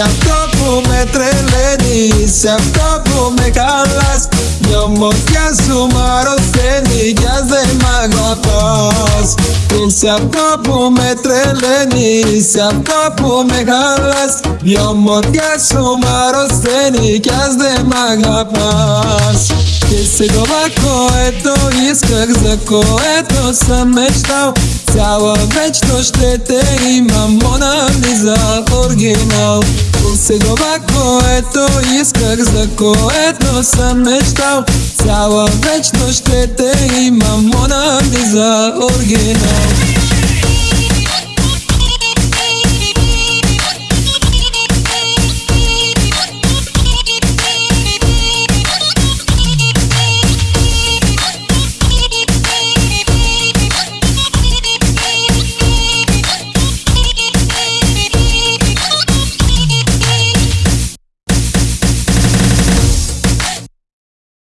Σε αυτό που με τρελαίνει, σε αυτό που με χαλάς. Δυο μοτιά σου μ' αρρωσταίνει κι ας δεν μ' αγαπάς. Σε αυτό που με τρελαίνει, σε αυτό που με χαλάς. Δυο μοτιά σου μ' αρρωσταίνει κι δεν μ' αγαπάς. Desego ovako, eto iskak za ko, eto sam već dao Cijelo već ona Лиза оригинал. Глубоко это исках за кое-то сам мечтал. Цяла вечност ще те имам, Мона Лиза оригинал